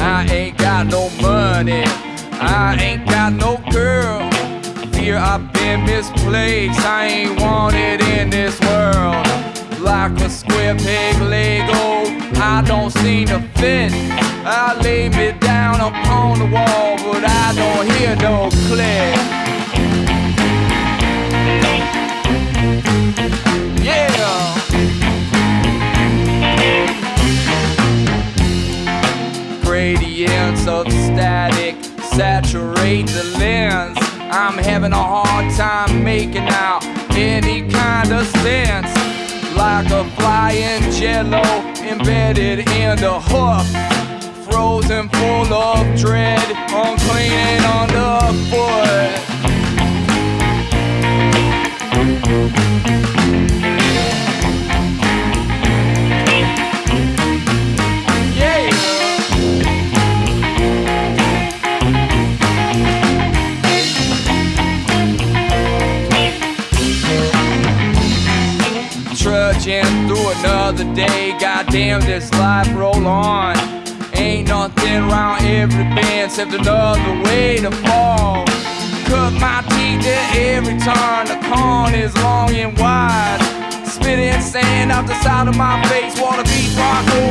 I ain't got no money, I ain't got no girl. Fear I've been misplaced, I ain't wanted in this world. Like a square peg Lego, I don't seem to fit. I lay me down upon the wall, but I don't hear no click. Of static saturate the lens. I'm having a hard time making out any kind of sense. Like a flying jello embedded in the hoof. Frozen full of dread, Trudging through another day, goddamn this life roll on. Ain't nothing around every bend except another way to fall. Cut my teeth at every turn, the corn is long and wide. Spitting sand out the side of my face, wanna over time.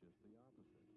just the opposite.